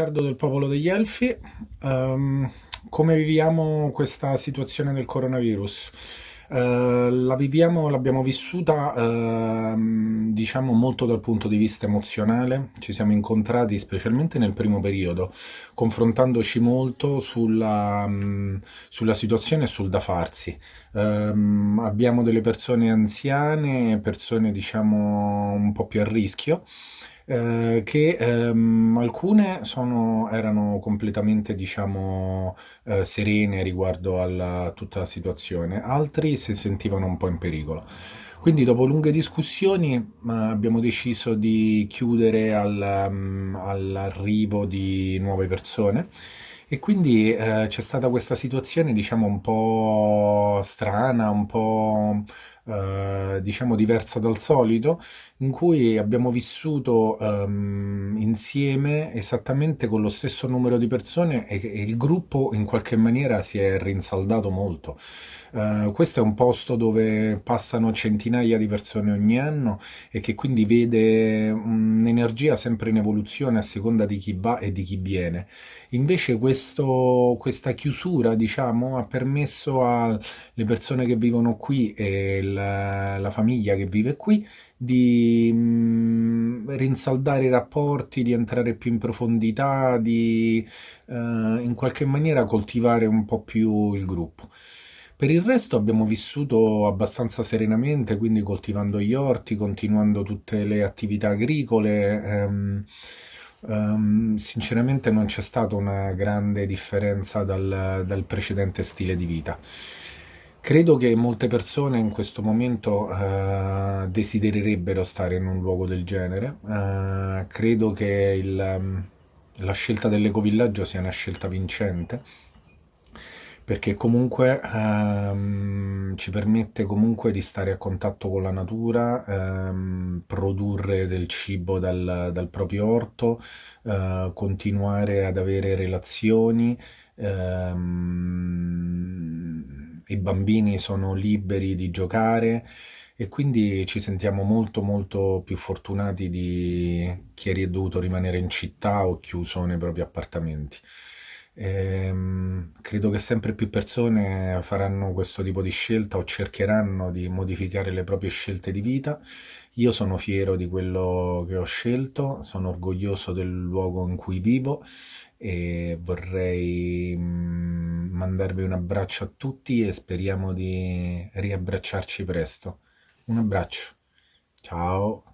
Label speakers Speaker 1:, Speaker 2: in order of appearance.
Speaker 1: Riccardo del Popolo degli Elfi. Ehm, come viviamo questa situazione del coronavirus? Eh, la viviamo, l'abbiamo vissuta, ehm, diciamo, molto dal punto di vista emozionale. Ci siamo incontrati specialmente nel primo periodo, confrontandoci molto sulla, mm, sulla situazione e sul da farsi. Ehm, abbiamo delle persone anziane, persone, diciamo, un po' più a rischio eh, che ehm, alcune sono, erano completamente, diciamo, eh, serene riguardo a tutta la situazione, altri si sentivano un po' in pericolo. Quindi dopo lunghe discussioni abbiamo deciso di chiudere al, um, all'arrivo di nuove persone e quindi eh, c'è stata questa situazione, diciamo, un po' strana, un po' eh, diciamo diversa dal solito, in cui abbiamo vissuto ehm, insieme esattamente con lo stesso numero di persone e, e il gruppo in qualche maniera si è rinsaldato molto. Uh, questo è un posto dove passano centinaia di persone ogni anno e che quindi vede un'energia sempre in evoluzione a seconda di chi va e di chi viene. Invece questo, questa chiusura, diciamo, ha permesso alle persone che vivono qui e il, la famiglia che vive qui di mh, rinsaldare i rapporti, di entrare più in profondità, di uh, in qualche maniera coltivare un po' più il gruppo. Per il resto abbiamo vissuto abbastanza serenamente, quindi coltivando gli orti, continuando tutte le attività agricole. Ehm, ehm, sinceramente non c'è stata una grande differenza dal, dal, precedente stile di vita. Credo che molte persone in questo momento eh, desidererebbero stare in un luogo del genere. Eh, credo che il, la scelta dell'ecovillaggio sia una scelta vincente perché comunque ehm, ci permette comunque di stare a contatto con la natura, ehm, produrre del cibo dal, dal proprio orto, eh, continuare ad avere relazioni, ehm, i bambini sono liberi di giocare e quindi ci sentiamo molto molto più fortunati di chi è dovuto rimanere in città o chiuso nei propri appartamenti. Ehm, credo che sempre più persone faranno questo tipo di scelta o cercheranno di modificare le proprie scelte di vita. Io sono fiero di quello che ho scelto, sono orgoglioso del luogo in cui vivo e vorrei mm, mandarvi un abbraccio a tutti e speriamo di riabbracciarci presto. Un abbraccio. Ciao.